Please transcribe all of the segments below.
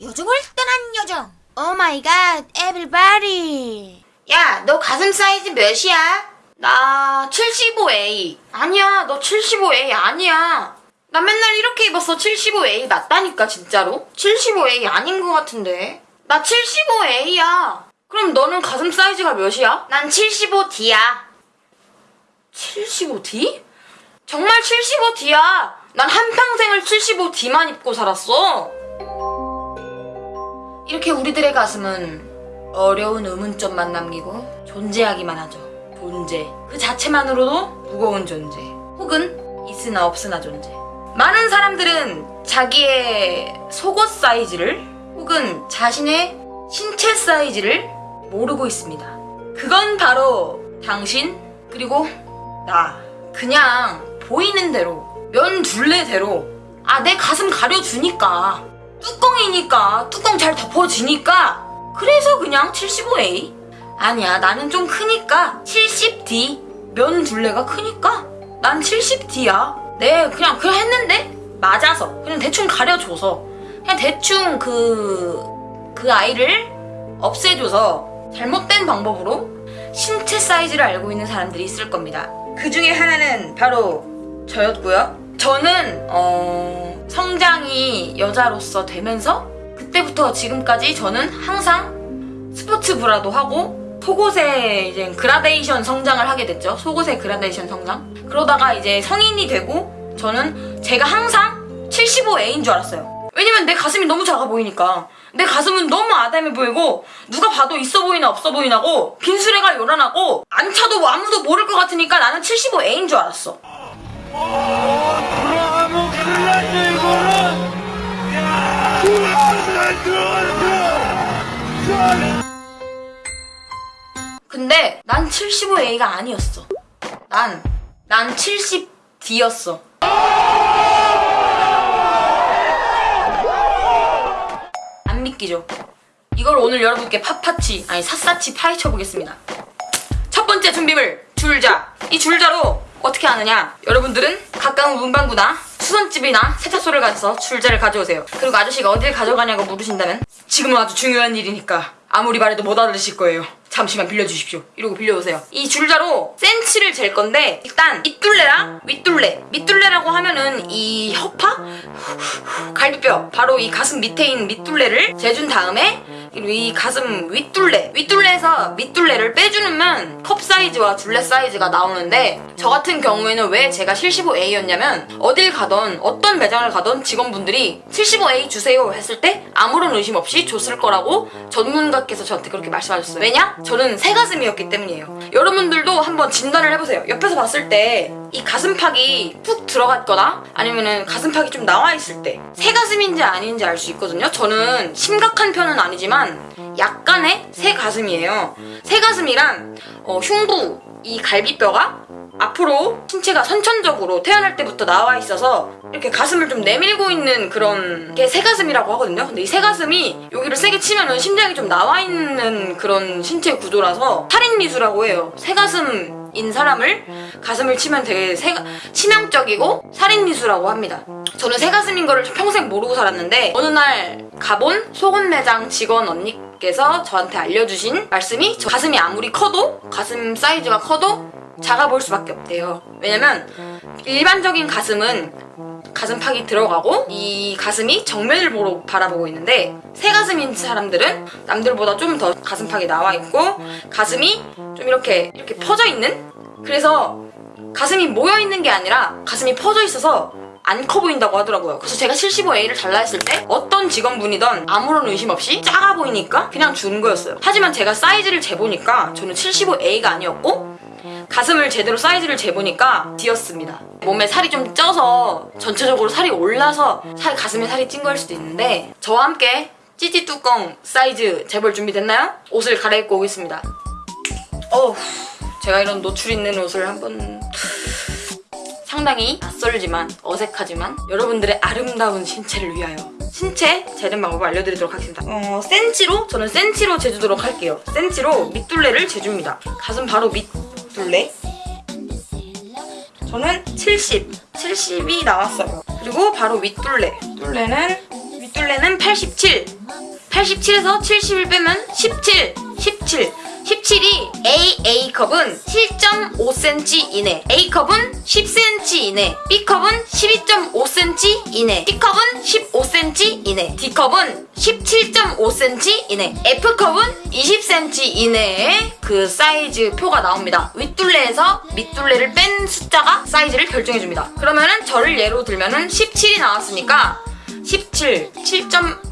요정을 떠난 요정. Oh my God, everybody. 야, 너 가슴 사이즈 몇이야? 나 75A. 아니야, 너 75A 아니야. 나 맨날 이렇게 입었어. 75A 맞다니까, 진짜로. 75A 아닌 것 같은데. 나 75A야. 그럼 너는 가슴 사이즈가 몇이야? 난 75D야. 75D? 정말 75D야. 난 한평생을 75D만 입고 살았어. 이렇게 우리들의 가슴은 어려운 의문점만 남기고 존재하기만 하죠. 존재. 그 자체만으로도 무거운 존재. 혹은 있으나 없으나 존재. 많은 사람들은 자기의 속옷 사이즈를 혹은 자신의 신체 사이즈를 모르고 있습니다. 그건 바로 당신 그리고 나. 그냥 보이는 대로 면 둘레대로 아 내 가슴 가려주니까 뚜껑이니까 뚜껑 잘 덮어지니까. 그래서 그냥 75A 아니야 나는 좀 크니까 70D 면 둘레가 크니까 난 70D야. 네 그냥 그냥 했는데 맞아서. 그냥 대충 가려줘서. 그냥 대충 그 그 아이를 없애줘서 잘못된 방법으로 신체 사이즈를 알고 있는 사람들이 있을 겁니다. 그 중에 하나는 바로 저였고요. 저는 어, 성장이 여자로서 되면서 그때부터 지금까지 저는 항상 스포츠 브라도 하고 속옷에 이제 그라데이션 성장을 하게 됐죠. 속옷의 그라데이션 성장. 그러다가 이제 성인이 되고 저는 제가 항상 75A인 줄 알았어요. 왜냐면 내 가슴이 너무 작아 보이니까. 내 가슴은 너무 아담해 보이고 누가 봐도 있어 보이나 없어 보이나고 빈수레가 요란하고 안 차도 아무도 모를 것 같으니까 나는 75A인 줄 알았어. 근데 난 75A가 아니었어. 난, 난 70D였어. 안 믿기죠? 이걸 오늘 여러분께 팥파치, 아니 샅샅이 파헤쳐 보겠습니다. 첫 번째 준비물, 줄자. 이 줄자로 어떻게 하느냐? 여러분들은 가까운 문방구나 수선집이나 세탁소를 가서 줄자를 가져오세요. 그리고 아저씨가 어딜 가져가냐고 물으신다면 지금은 아주 중요한 일이니까 아무리 말해도 못 알아들으실 거예요. 잠시만 빌려주십시오. 이러고 빌려오세요. 이 줄자로 센치를 잴 건데 일단 밑둘레랑 윗둘레 밑둘레라고 하면은 이 허파? 갈비뼈 바로 이 가슴 밑에 있는 밑둘레를 재준 다음에 이 가슴 윗둘레 윗둘레에서 밑둘레를 빼주면 컵 사이즈와 둘레 사이즈가 나오는데 저 같은 경우에는 왜 제가 75A였냐면 어딜 가던 어떤 매장을 가던 직원분들이 75A 주세요 했을 때 아무런 의심 없이 줬을 거라고 전문가께서 저한테 그렇게 말씀하셨어요. 왜냐? 저는 새 가슴이었기 때문이에요. 여러분들도 한번 진단을 해보세요. 옆에서 봤을 때 이 가슴팍이 푹 들어갔거나 아니면은 가슴팍이 좀 나와 있을 때 새 가슴인지 아닌지 알 수 있거든요 저는 심각한 편은 아니지만 약간의 새 가슴이에요 새 가슴이란 어, 흉부 이 갈비뼈가 앞으로 신체가 선천적으로 태어날 때부터 나와 있어서 이렇게 가슴을 좀 내밀고 있는 그런 게 새가슴이라고 하거든요. 근데 이 새가슴이 여기를 세게 치면은 심장이 좀 나와 있는 그런 신체 구조라서 살인미수라고 해요. 새가슴인 사람을 가슴을 치면 되게 새가, 치명적이고 살인미수라고 합니다. 저는 새가슴인 거를 평생 모르고 살았는데 어느 날 가본 속옷 매장 직원 언니께서 저한테 알려주신 말씀이 저 가슴이 아무리 커도 가슴 사이즈가 커도 작아 보일 수밖에 없대요. 왜냐면 일반적인 가슴은 가슴팍이 들어가고 이 가슴이 정면을 보러 바라보고 있는데 새 가슴인 사람들은 남들보다 좀 더 가슴팍이 나와 있고 가슴이 좀 이렇게 이렇게 퍼져 있는 그래서 가슴이 모여 있는 게 아니라 가슴이 퍼져 있어서 안 커 보인다고 하더라고요. 그래서 제가 75A를 잘라 했을 때 어떤 직원분이던 아무런 의심 없이 작아 보이니까 그냥 준 거였어요. 하지만 제가 사이즈를 재보니까 저는 75A가 아니었고 가슴을 제대로 사이즈를 재보니까 D였습니다. 몸에 살이 좀 쪄서 전체적으로 살이 올라서 살, 가슴에 살이 찐 거일 수도 있는데 저와 함께 찌찌 뚜껑 사이즈 재볼 준비됐나요? 옷을 갈아입고 오겠습니다. 어우 제가 이런 노출 있는 옷을 한번 상당히 낯설지만 어색하지만 여러분들의 아름다운 신체를 위하여. 신체 재는 방법을 알려드리도록 하겠습니다. 어, 센치로? 저는 센치로 재주도록 할게요. 센치로 밑둘레를 재줍니다. 가슴 바로 밑둘레. 저는 70 70이 나왔어요. 그리고 바로 윗둘레. 윗둘레는 윗둘레는 87 87에서 71 빼면 17, 17. 17이 A, A컵은 7.5cm 이내, A컵은 10cm 이내, B컵은 12.5cm 이내, C컵은 15cm 이내, D컵은 17.5cm 이내, F컵은 20cm 이내에 그 사이즈 표가 나옵니다. 윗둘레에서 밑둘레를 뺀 숫자가 사이즈를 결정해줍니다. 그러면은 저를 예로 들면은 17이 나왔으니까 17,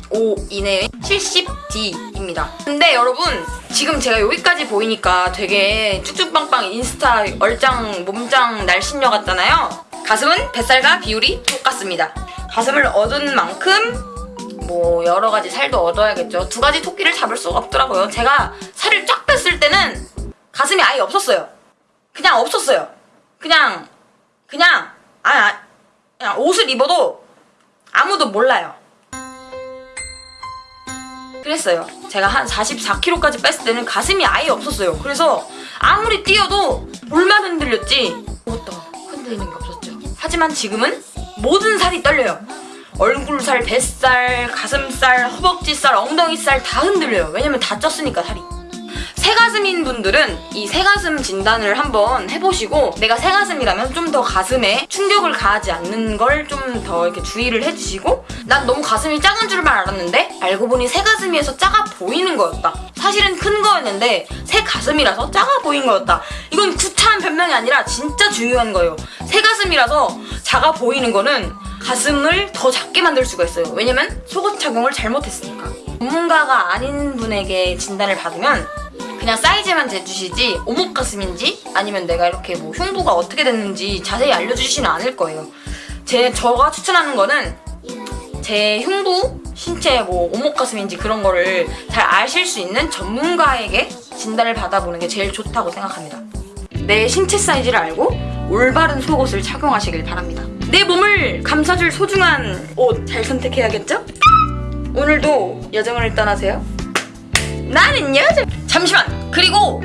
7.5 이내에 70D입니다. 근데 여러분 지금 제가 여기까지 보이니까 되게 쭉쭉빵빵 인스타 얼짱 몸짱 날씬녀 같잖아요. 가슴은 뱃살과 비율이 똑같습니다. 가슴을 얻은 만큼 뭐 여러 가지 살도 얻어야겠죠. 두 가지 토끼를 잡을 수가 없더라고요. 제가 살을 쫙 뺐을 때는 가슴이 아예 없었어요. 그냥 없었어요. 그냥 그냥 아, 아 그냥 옷을 입어도 아무도 몰라요. 그랬어요. 제가 한 44kg까지 뺐을 때는 가슴이 아예 없었어요. 그래서 아무리 뛰어도 볼만 흔들렸지 아무것도 흔들리는 게 없었죠. 하지만 지금은 모든 살이 떨려요. 얼굴살, 뱃살, 가슴살, 허벅지살, 엉덩이살 다 흔들려요. 왜냐면 다 쪘으니까 살이. 새가슴인 분들은 이 새가슴 진단을 한번 해보시고 내가 새가슴이라면 좀 더 가슴에 충격을 가하지 않는 걸 좀 더 이렇게 주의를 해주시고 난 너무 가슴이 작은 줄만 알았는데 알고 보니 새가슴이에서 작아 보이는 거였다. 사실은 큰 거였는데 새 가슴이라서 작아 보인 거였다. 이건 구차한 변명이 아니라 진짜 중요한 거예요. 새 가슴이라서 작아 보이는 거는 가슴을 더 작게 만들 수가 있어요. 왜냐면 속옷 착용을 잘못했으니까. 전문가가 아닌 분에게 진단을 받으면 그냥 사이즈만 재주시지 오목 가슴인지 아니면 내가 이렇게 뭐 흉부가 어떻게 됐는지 자세히 알려주시지는 않을 거예요. 제 저가 추천하는 거는 제 흉부, 신체 뭐 오목 가슴인지 그런 거를 잘 아실 수 있는 전문가에게 진단을 받아보는 게 제일 좋다고 생각합니다. 내 신체 사이즈를 알고 올바른 속옷을 착용하시길 바랍니다. 내 몸을 감싸줄 소중한 옷 잘 선택해야겠죠? 오늘도 여정을 떠나세요. 나는 여정. 잠시만. 그리고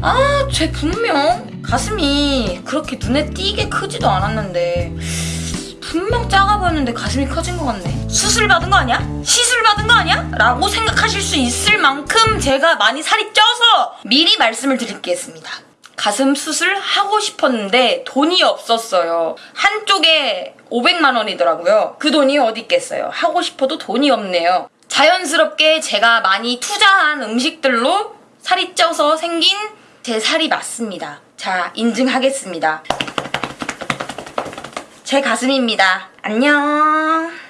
아, 쟤 분명 가슴이 그렇게 눈에 띄게 크지도 않았는데 분명 작아 보였는데 가슴이 커진 것 같네. 수술 받은 거 아니야? 시술 받은 거 아니야? 라고 생각하실 수 있을 만큼 제가 많이 살이 쪄서 미리 말씀을 드리겠습니다. 가슴 수술 하고 싶었는데 돈이 없었어요. 한쪽에 500만 원이더라고요. 그 돈이 어디 있겠어요. 하고 싶어도 돈이 없네요. 자연스럽게 제가 많이 투자한 음식들로 살이 쪄서 생긴 제 살이 맞습니다. 자, 인증하겠습니다. 제 가슴입니다. 안녕.